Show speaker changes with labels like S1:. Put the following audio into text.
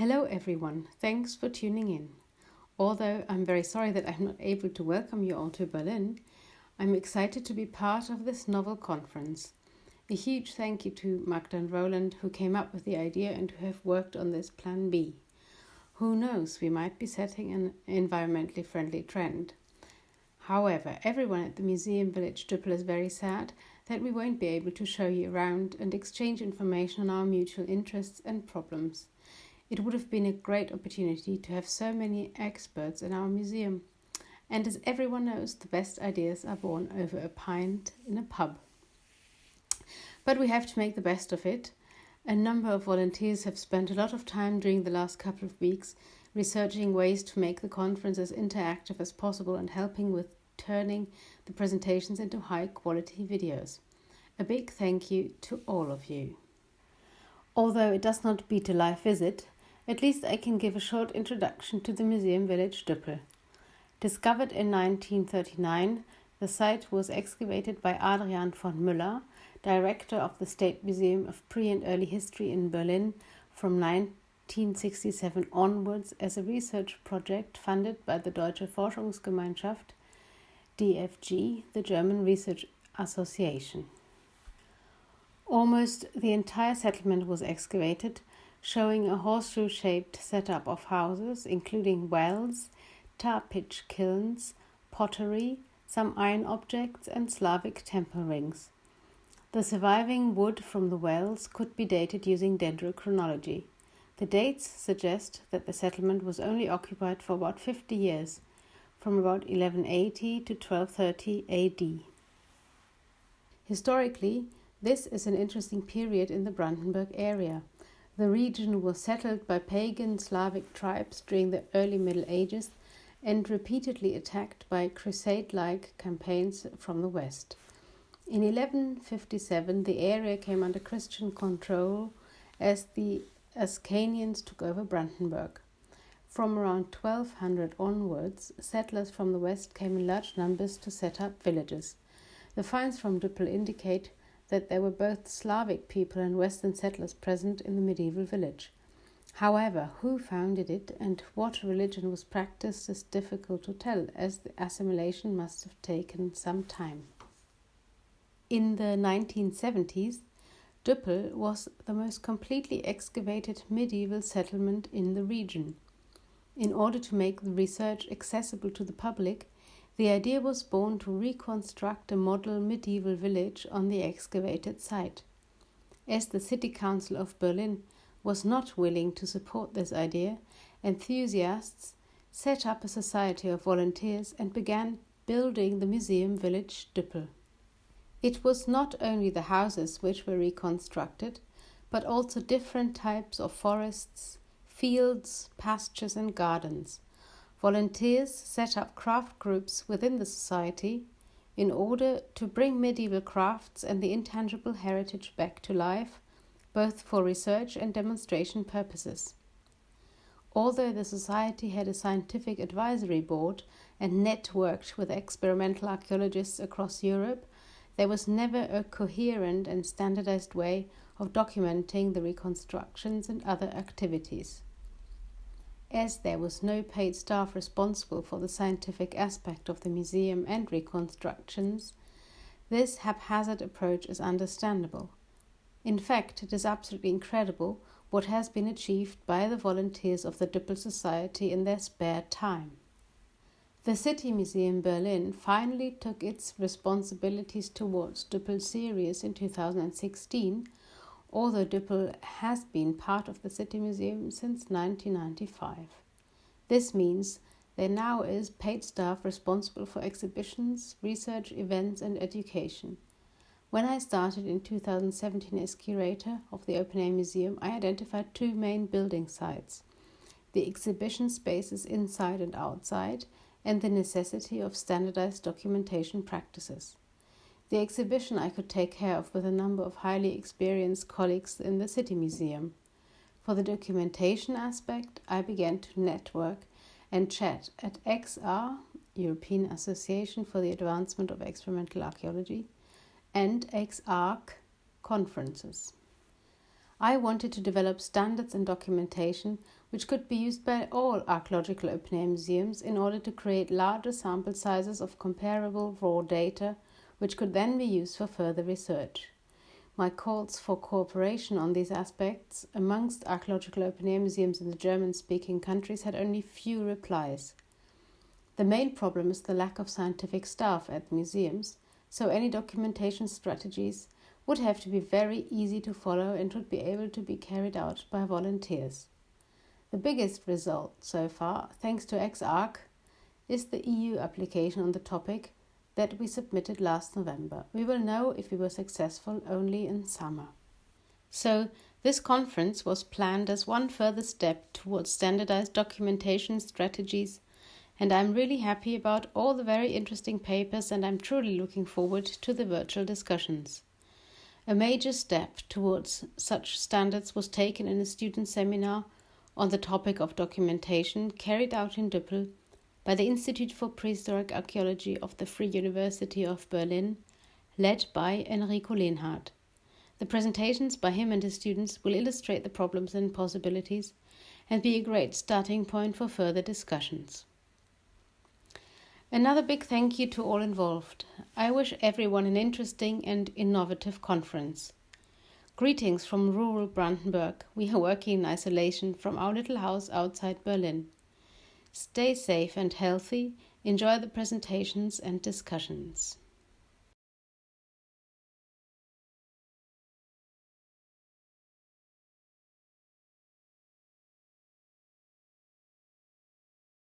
S1: Hello, everyone. Thanks for tuning in. Although I'm very sorry that I'm not able to welcome you all to Berlin, I'm excited to be part of this novel conference. A huge thank you to Magda and Roland, who came up with the idea and who have worked on this Plan B. Who knows, we might be setting an environmentally friendly trend. However, everyone at the Museum Village Düppel is very sad that we won't be able to show you around and exchange information on our mutual interests and problems. It would have been a great opportunity to have so many experts in our museum. And as everyone knows, the best ideas are born over a pint in a pub. But we have to make the best of it. A number of volunteers have spent a lot of time during the last couple of weeks researching ways to make the conference as interactive as possible and helping with turning the presentations into high quality videos. A big thank you to all of you. Although it does not beat a live visit, at least I can give a short introduction to the museum village Düppel. Discovered in 1939, the site was excavated by Adriaan von Müller, director of the State Museum of Pre and Early History in Berlin from 1967 onwards as a research project funded by the Deutsche Forschungsgemeinschaft DFG, the German Research Association. Almost the entire settlement was excavated showing a horseshoe shaped setup of houses, including wells, tar pitch kilns, pottery, some iron objects, and Slavic temple rings. The surviving wood from the wells could be dated using dendrochronology. The dates suggest that the settlement was only occupied for about 50 years, from about 1180 to 1230 AD. Historically, this is an interesting period in the Brandenburg area. The region was settled by pagan Slavic tribes during the early Middle Ages and repeatedly attacked by crusade like campaigns from the west. In 1157, the area came under Christian control as the Ascanians took over Brandenburg. From around 1200 onwards, settlers from the west came in large numbers to set up villages. The finds from Düppel indicate that there were both Slavic people and Western settlers present in the medieval village. However, who founded it and what religion was practiced is difficult to tell, as the assimilation must have taken some time. In the 1970s, Düppel was the most completely excavated medieval settlement in the region. In order to make the research accessible to the public, the idea was born to reconstruct a model medieval village on the excavated site. As the City Council of Berlin was not willing to support this idea, enthusiasts set up a society of volunteers and began building the museum village Düppel. It was not only the houses which were reconstructed, but also different types of forests, fields, pastures, and gardens. Volunteers set up craft groups within the society in order to bring medieval crafts and the intangible heritage back to life, both for research and demonstration purposes. Although the society had a scientific advisory board and networked with experimental archaeologists across Europe, there was never a coherent and standardized way of documenting the reconstructions and other activities as there was no paid staff responsible for the scientific aspect of the museum and reconstructions, this haphazard approach is understandable. In fact, it is absolutely incredible what has been achieved by the volunteers of the Düppel Society in their spare time. The City Museum Berlin finally took its responsibilities towards Düppel series in 2016 although Düppel has been part of the City Museum since 1995. This means there now is paid staff responsible for exhibitions, research, events, and education. When I started in 2017 as curator of the Open Air Museum, I identified two main building sites the exhibition spaces inside and outside, and the necessity of standardized documentation practices. The exhibition I could take care of with a number of highly experienced colleagues in the City Museum. For the documentation aspect, I began to network and chat at EXAR, European Association for the Advancement of Experimental Archaeology, and EXARC conferences. I wanted to develop standards and documentation which could be used by all archaeological open air museums in order to create larger sample sizes of comparable raw data, which could then be used for further research. My calls for cooperation on these aspects amongst archaeological open air museums in the German speaking countries had only few replies. The main problem is the lack of scientific staff at the museums, so any documentation strategies would have to be very easy to follow and would be able to be carried out by volunteers. The biggest result so far, thanks to EXARC, is the EU application on the topic that we submitted last November. We will know if we were successful only in summer. So, this conference was planned as one further step towards standardized documentation strategies, and I'm really happy about all the very interesting papers, and I'm truly looking forward to the virtual discussions. A major step towards such standards was taken in a student seminar on the topic of documentation carried out in Düppel by the Institute for Prehistoric Archaeology of the Free University of Berlin, led by Enrico Lehnhardt. The presentations by him and his students will illustrate the problems and possibilities and be a great starting point for further discussions. Another big thank you to all involved. I wish everyone an interesting and innovative conference. Greetings from rural Brandenburg. We are working in isolation from our little house outside Berlin. Stay safe and healthy. Enjoy the presentations and discussions.